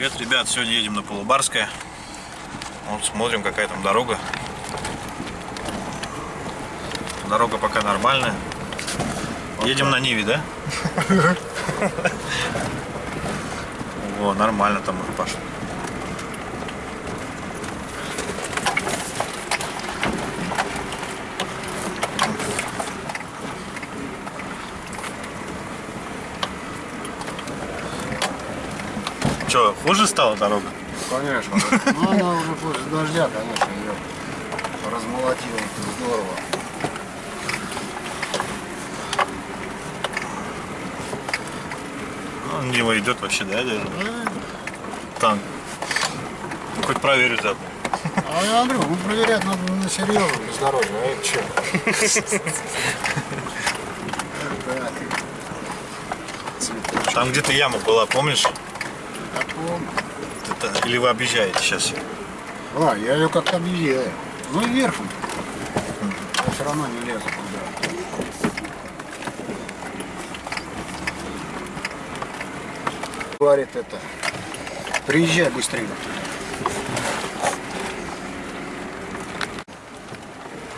Привет, ребят! Сегодня едем на Полубарское. Вот смотрим, какая там дорога. Дорога пока нормальная. Едем на Ниве, да? О, нормально там уже пошло. Че, хуже стала дорога? Конечно. Ну, она уже после дождя, конечно, ее размолотила здорово. Ну, Нива идет вообще, да, даже? Танк. Ну, хоть проверить заодно. А я говорю, ну проверять надо на серьезном бездорожье, а это что? Там где-то яма была, помнишь? Помню. Это- Или вы объезжаете сейчас? А, я ее как-то объезжаю. Ну и верхом. Я все равно не лезу туда. Говорит это. Приезжай быстрее.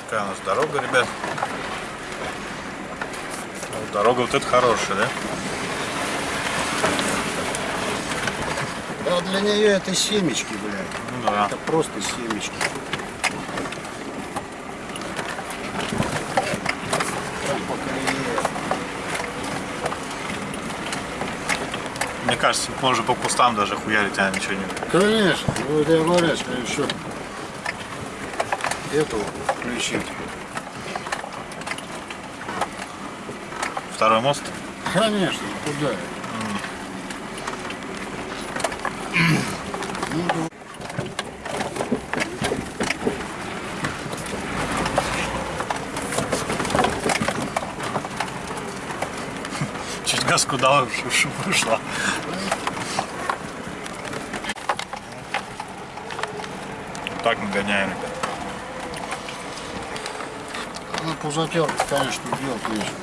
Какая у нас дорога, ребят? Ну, дорога вот эта хорошая, да? Да для нее это семечки, блядь. Ну да. Это просто семечки. Мне кажется, можно по кустам даже хуярить, а ничего не... Конечно, вот я говорю, что еще эту включить. Второй мост? Конечно, куда? Дал, чтобы вышла. Так мы гоняем, ребят. Ну, пузатерка, конечно, делать нечего.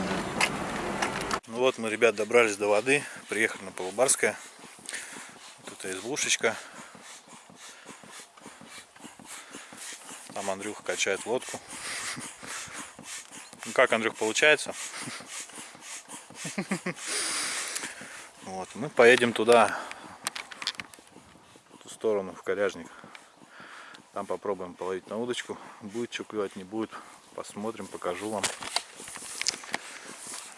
Ну вот мы, ребят, добрались до воды, приехали на Полубарское. Вот это избушечка. Там Андрюха качает лодку. Ну как, Андрюх, получается? Вот, мы поедем туда, в ту сторону, в Коряжник. Там попробуем половить на удочку. Будет что клевать, не будет. Посмотрим, покажу вам.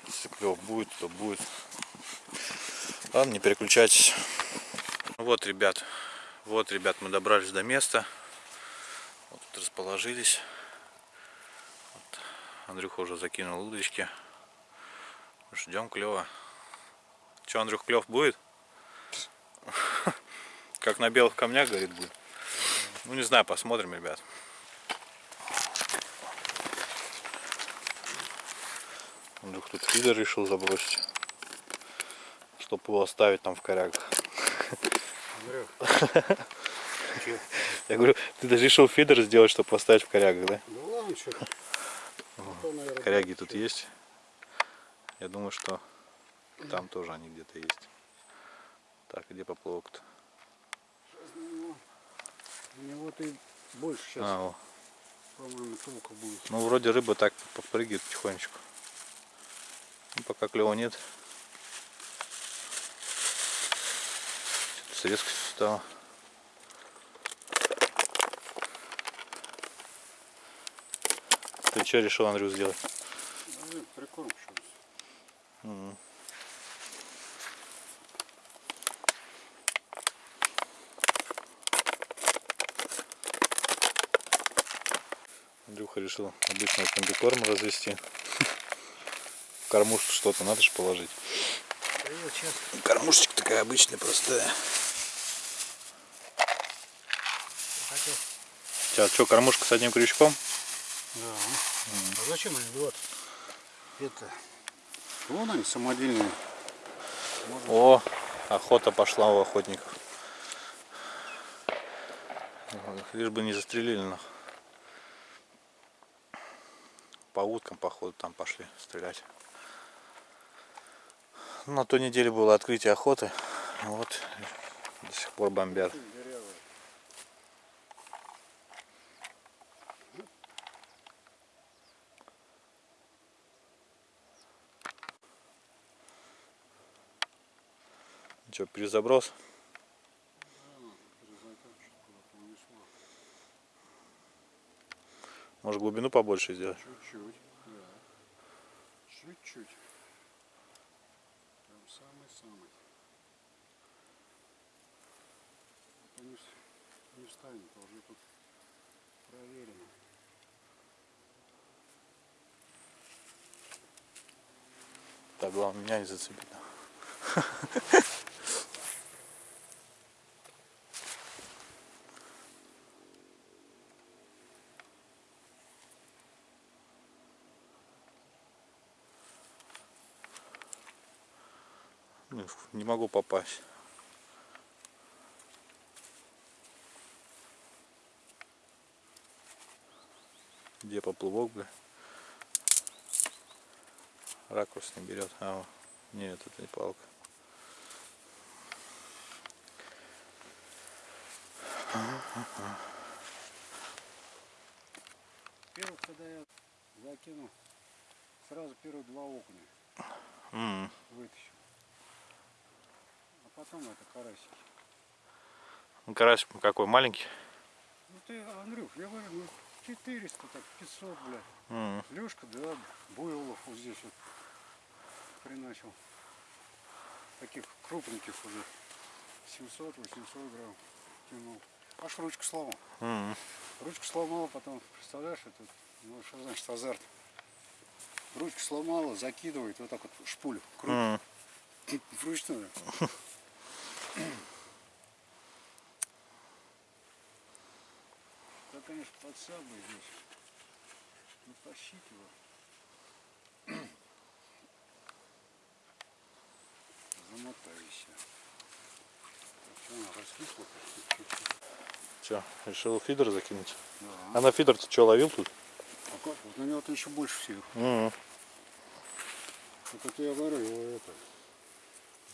Если клев будет, то будет. Ладно, не переключайтесь. Ну Вот, ребят, вот, ребят, мы добрались до места. Вот тут расположились. Вот. Андрюха уже закинул удочки. Ждем клева. Че, Андрюх, клев будет? Как на белых камнях, говорит, будет. Ну, не знаю, посмотрим, ребят. Андрюх тут фидер решил забросить. Чтобы его оставить там в корягах. Я говорю, ты даже решил фидер сделать, чтобы поставить в корягах, да? Ну ладно, что. Коряги тут есть. Я думаю, что там тоже они где-то есть. Так, где поплавок-то? У него ты больше сейчас, А, по-моему, толка будет. Ну, вроде рыба так попрыгивает потихонечку. Ну, пока клева нет. С резкостью стало. Ты что решил, Андрю, сделать? Ну, прикорм что Мгм. Андрюха решил обычный комбикорм развести. В кормушку что-то надо же положить. Кормушечка такая обычная, простая. Сейчас что, кормушка с одним крючком? Да. А зачем они вот? Это. Вон они самодельные. О, охота пошла у охотников. Лишь бы не застрелили нах. По уткам, походу, там пошли стрелять. На той неделе было открытие охоты. Вот До сих пор бомбят. Что, перезаброс? Может глубину побольше сделать? Чуть-чуть, да. Чуть-чуть. Прям самый-самый. Это не, с- не встанет, а уже тут проверено. Так, главное меня не зацепить. Не могу попасть. Где поплывок, бля? Ракурс не берет. А, вот. нет, это не палка. Первых, когда я закинул, сразу первые два окуня М, вытащил. Потом это карасики. Ну, карась какой, маленький? Ну ты, Андрюх, я говорю, ну 400, так 500, блядь. М, Лешка, да, Буйлов вот здесь вот приначил. Таких крупненьких уже. 700-800 грамм тянул. Аж ручку сломал. м. Ручку сломала, потом, представляешь, это, ну что значит азарт. Ручку сломала, закидывает вот так вот шпулю. Круг. М. Вручную. Да, конечно, подсабы здесь. Ну, тащить его. Замотайся. Так, что она раскисла почти чуть-чуть. Чё, решил фидер закинуть? Да. А на фидер ты что, ловил тут? А как? Вот на него-то еще больше всего. М, Вот это я говорю, его это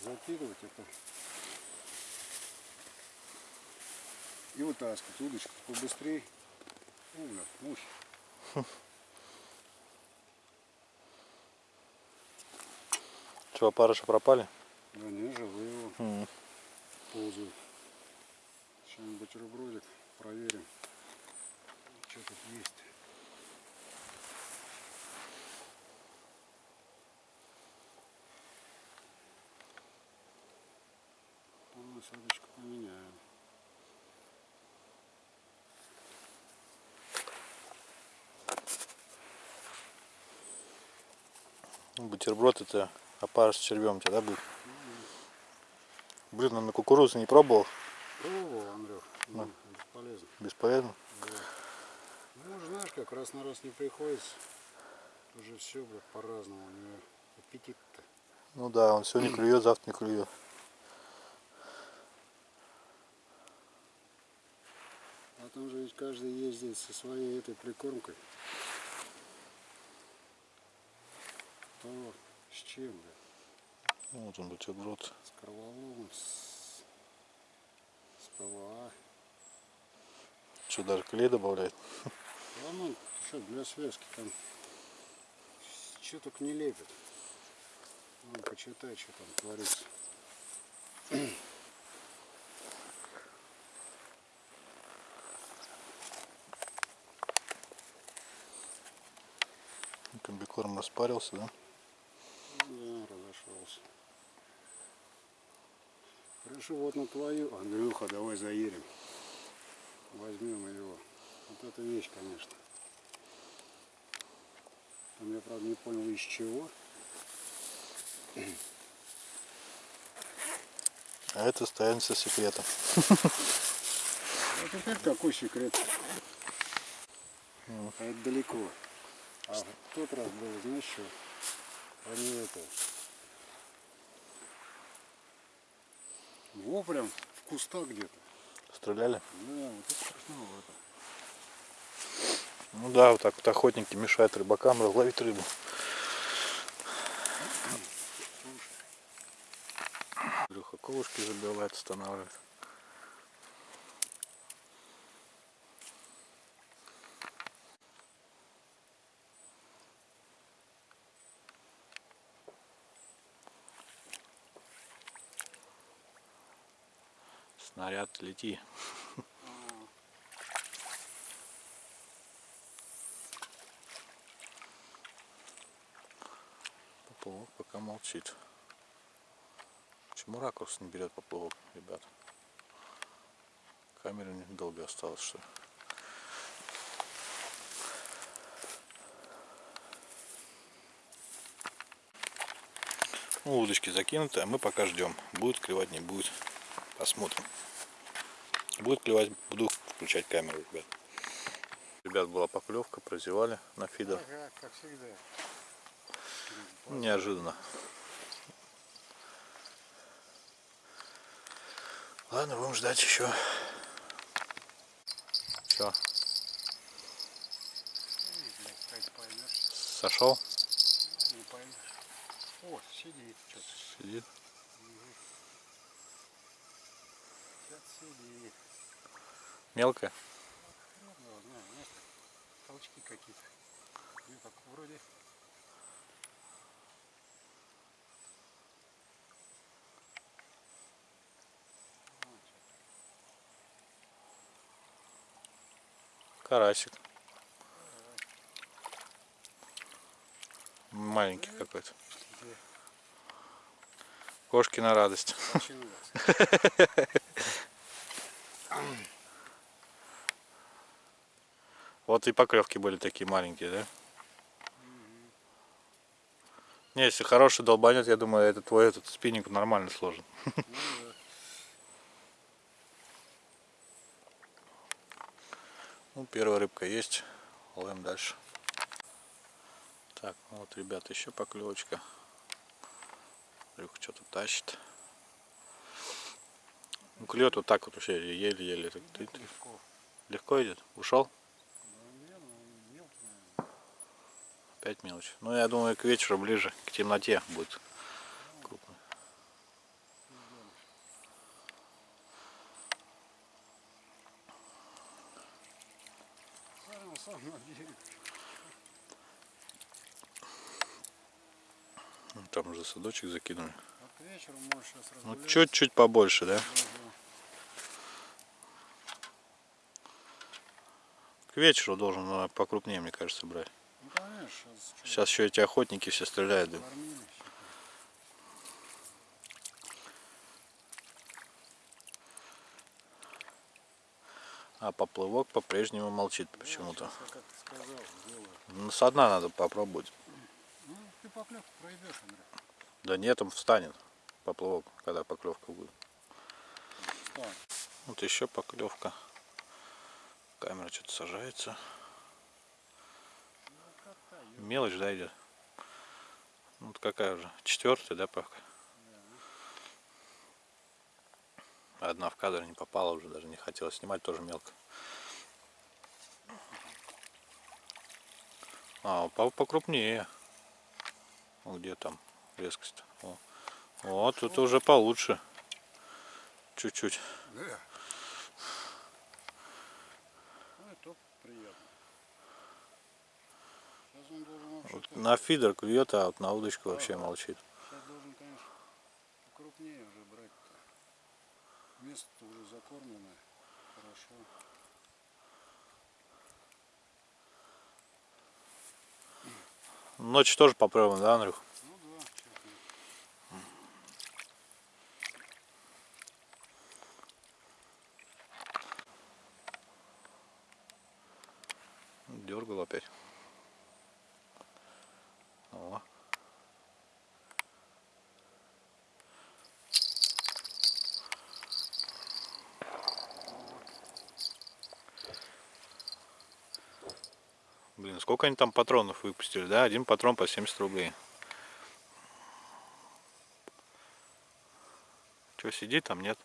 закидывать это и вытаскивать удочку побыстрее. О, бля, мухи. Чё, опарыши пропали? Да не, живые его М, ползают. Сейчас бутербродик проверим. Что тут есть. Ну, насадочку поменяем. Бутерброд это опарыш с червем у тебя, да, будет? Блин, он на кукурузу не пробовал? Пробовал, Андрюх. Ну, бесполезно. Бесполезно. Ну, уже знаешь, как раз на раз не приходится. Уже все, блядь, по-разному. У него аппетит-то. Ну да, он сегодня клюет, завтра не клюет. А там же ведь каждый ездит со своей этой прикормкой. То с чем, блядь? Ну, Вот он бутерброд. С с, с ПВА. Что, даже клей добавляет? Да ну, что, для связки там что только не лепят. Вон, почитай, что там творится. Комбикорм распарился? Да, Хорошо, вот на твою. Андрюха, давай заедем. Возьмем его. Вот эта вещь, конечно. Там я, правда, не понял, из чего. А это останется секретом. А теперь какой секрет? А это далеко. А в тот раз было, знаешь что? Они это... Во, прям в кустах где-то. Стреляли? Да, вот это красновато. Ну да, вот так вот охотники мешают рыбакам разловить рыбу. Илюха колышки забивает, останавливает. Снаряд лети. Поплавок пока молчит. Почему ракурс не берет поплавок, ребят? Камера недолго осталось, что? Ну, удочки закинуты, а мы пока ждем. Будет клевать, не будет. Посмотрим. Будет клевать, буду включать камеру, ребят. Ребят, была поклевка, прозевали на фидер. Ага, как всегда. Неожиданно. Ладно, будем ждать еще. Все, сошел, не поймешь. О, сидит что-то. сидит. Сейчас сидит. Ну, знаешь, толчки какие-то. Ну, вроде Карасик. Маленький какой-то. Кошки на радость. Вот и поклевки были такие маленькие, да? Не, если хороший долбанет, я думаю, это твой этот спиннинг нормально сложен. Ну, да. Ну, первая рыбка есть. Ловим дальше. Так, ну вот, ребята, еще поклевочка. Рюх что-то тащит. Ну, клюет вот так вот вообще, еле-еле. Легко идет? Ушел? Да, не, ну, мелкий, наверное. Опять мелочь. Ну, я думаю, к вечеру ближе, к темноте будет берег. Ну, Там уже садочек закинули. А Ну, чуть-чуть побольше, да? К вечеру должен ну, покрупнее, мне кажется, брать. Ну, сейчас, еще эти охотники все стреляют. да. А поплывок по-прежнему молчит почему-то. Ну, со дна надо попробовать. Ну, ты поклевку пройдешь, Андрей. Да нет, он встанет поплывок, когда поклевка будет. Вот еще поклевка. Камера что-то сажается. Мелочь, да, идет? Ну, вот какая уже? Четвертая, да, пока? Одна в кадр не попала уже, даже не хотела снимать, тоже мелко. А, покрупнее. Где там резкость? О, О, тут уже получше. Чуть-чуть. Да. Ну, это приятно. Сейчас он должен вообще Вот на фидер клюет, а вот на удочку вообще молчит. Сейчас должен, конечно, покрупнее уже брать-то. Место уже закормленное. Хорошо. Ночью тоже попробуем, да, Андрюх? Ну да. Дергал опять. Блин, сколько они там патронов выпустили, да? Один патрон по 70 рублей. Что, сидит там, нет?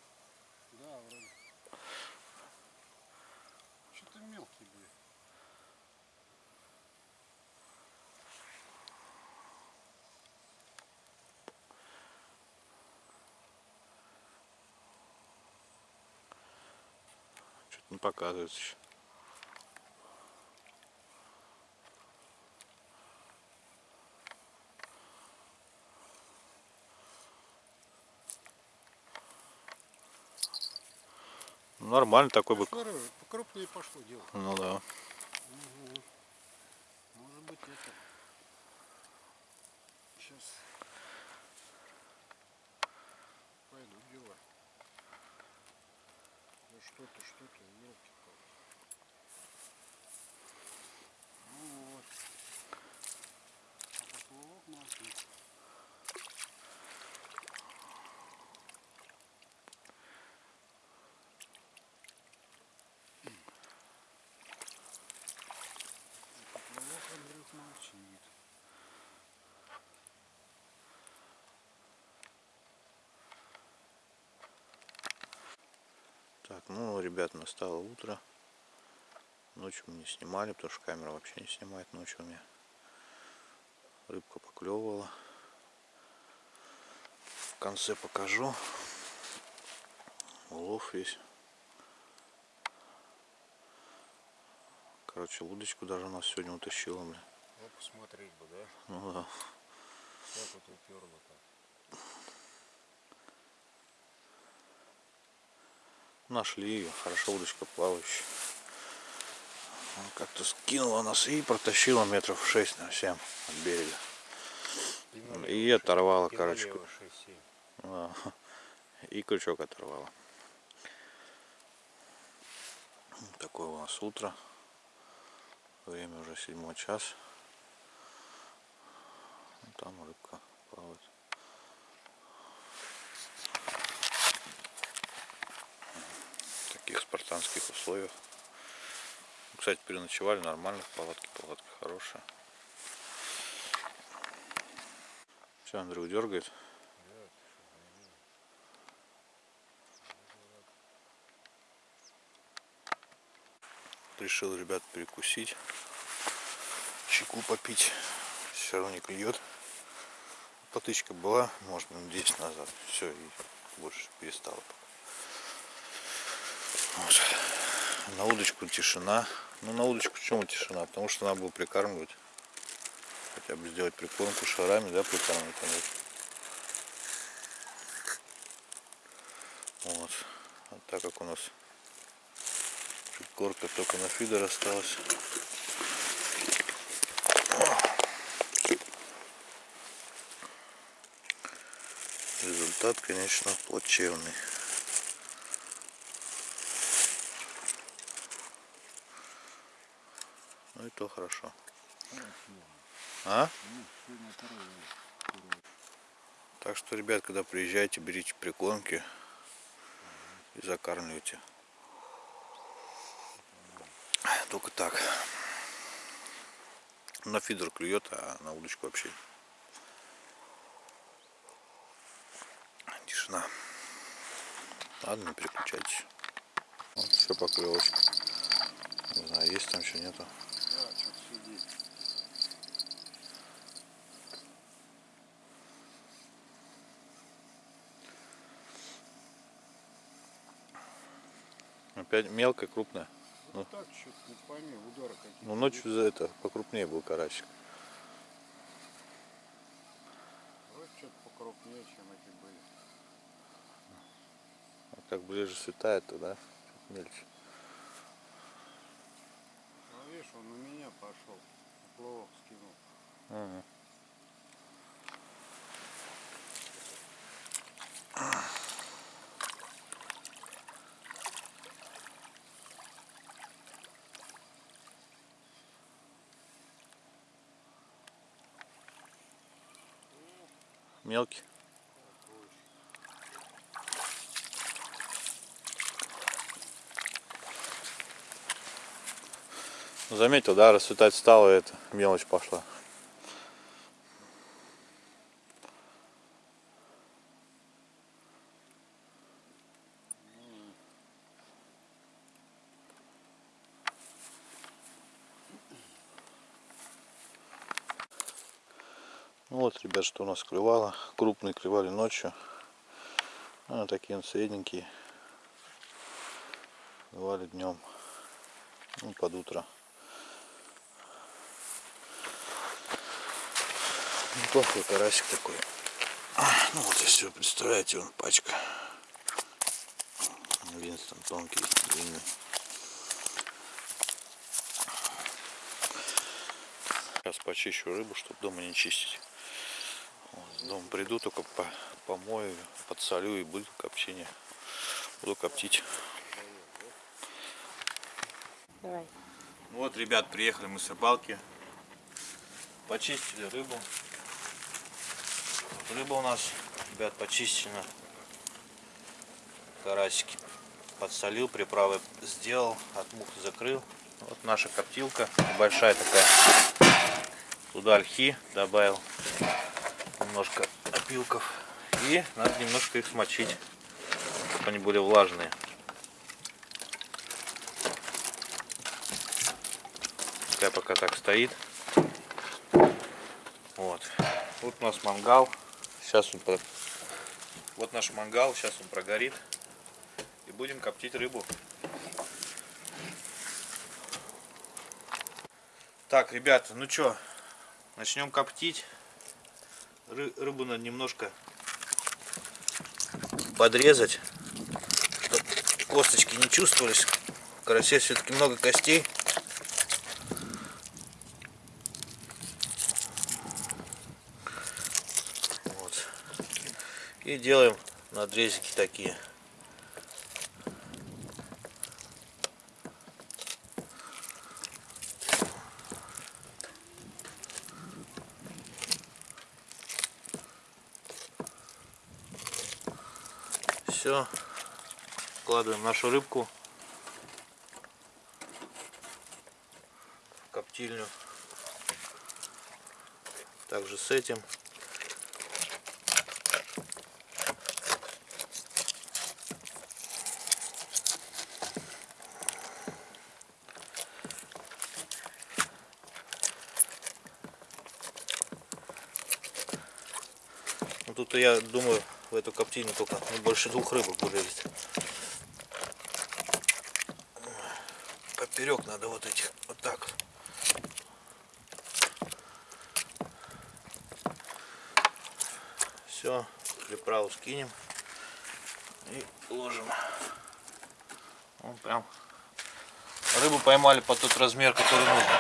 Да, вроде. Что-то мелкий, блин. Что-то не показывается еще. Нормально такой бы. Смотри, покрупнее пошло дело. Ну да. Мгм. Может быть это. Сейчас пойду дела. Ну что-то, что-то, елки Ну вот. А поплавок маленький. Поплавок Андрюх молчит. Так, ну, ребят, настало утро. Ночью мы не снимали, потому что камера вообще не снимает ночью у меня. Рыбка поклевывала. В конце покажу. Улов весь. Короче, удочку даже у нас сегодня утащила, бля. Ну посмотреть бы, да? Ну да. Как вот уперло-то. Нашли ее. Хорошо удочка плавающая. Как-то скинула нас и протащила метров 6 на 7 от берега. И оторвала, короче. ку- 6-7. Да. И крючок оторвала. Такое у нас утро. Время уже седьмой час. Там рыбка плавает. В таких спартанских условиях. Кстати, переночевали нормально в палатке. Палатка хорошая. Все, Андрей дергает. решил ребят перекусить чайку попить все равно не клюет потычка была может минут 10 назад все и больше перестала вот. на удочку тишина ну на удочку почему тишина потому что надо было прикармливать хотя бы сделать прикормку шарами да прикармливать вот а так как у нас Горка только на фидер осталась. Результат, конечно, плачевный. Ну и то хорошо. А? Так что, ребят, когда приезжаете, берите прикормки и закармливайте. Только так. На фидер клюет, а на удочку вообще. Тишина. Ладно, не переключайтесь. Вот все поклевочка. Не знаю, есть там еще нету. Сидит. Опять. Ну так, что-то не пойми, удары какие-то. Ну ночью за это покрупнее был карасик. Вот что-то покрупнее, чем эти были. А как ближе светает, то да, мельче. Он у меня пошел. Плавок скинул. Мелкий. Заметил, да, расцветать стало, это мелочь пошла. Ну вот, ребят, что у нас клевало. Крупные клевали ночью. А такие вот средненькие. Клевали днем. Ну, под утро. Неплохой карасик такой. Ну вот, если вы представляете, он пачка. Винстон тонкий, длинный. Сейчас почищу рыбу, чтобы дома не чистить. Вот, дома приду, только по помою, подсолю и буду копчение. Буду коптить. Давай. Вот, ребят, приехали мы с рыбалки. Почистили рыбу. Рыба у нас, ребят, почищена. Карасики подсолил, приправы сделал, от мух закрыл. Вот наша коптилка, большая такая. Туда ольхи добавил, немножко опилков. И надо немножко их смочить, чтобы они были влажные. Пускай пока так стоит. Вот. Вот у нас мангал. Сейчас он про- Вот наш мангал, сейчас он прогорит. И будем коптить рыбу. Так, ребята, ну что, начнем коптить. Ры- рыбу надо немножко подрезать, чтобы косточки не чувствовались. В карасе все-таки много костей. Вот. И делаем надрезики такие. Все. Вкладываем нашу рыбку в коптильню. Также с этим. Тут я думаю, в эту коптильню только ну, больше двух рыбок вылезет. Поперек надо вот этих, вот так. Все, приправу скинем и ложим. Ну, прям рыбу поймали под тот размер, который нужно.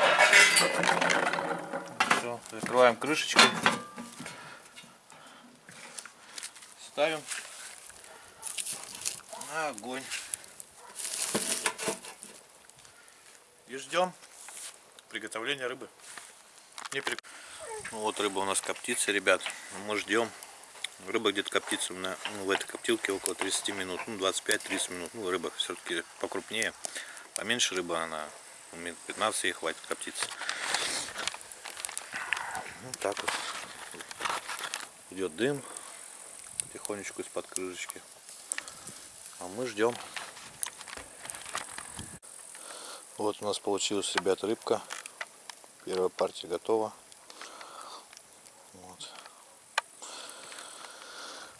Все, закрываем крышечкой. Ставим на огонь. И ждем приготовления рыбы. Не при- Ну вот рыба у нас коптится, ребят. Мы ждем. Рыба где-то коптится на, ну, в этой коптилке около 30 минут. Ну, 25-30 минут. Ну, рыба все-таки покрупнее. Поменьше рыба, она ну, минут 15 ей хватит коптиться. Ну, так вот. Идет дым потихонечку из-под крышечки. А мы ждем. Вот у нас получилась, ребят, рыбка. Первая партия готова. Вот.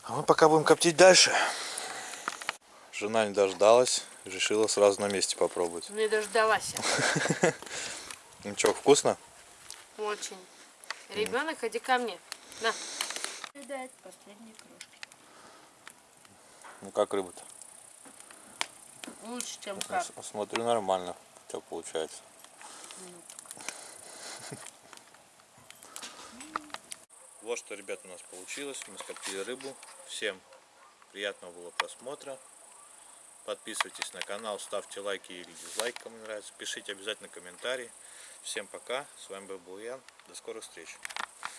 А мы пока будем коптить дальше. Жена не дождалась, решила сразу на месте попробовать. Не дождалась. Ну что, вкусно? Очень. Ребенок, иди ко мне. На. Дать последние крошки. Ну как рыба-то? Лучше, чем Я как. Смотрю, нормально. У тебя получается. Вот что, ребят, у нас получилось. Мы скоптили рыбу. Всем приятного было просмотра. Подписывайтесь на канал, ставьте лайки или дизлайки, кому нравится. Пишите обязательно комментарии. Всем пока. С вами был Буян. До скорых встреч.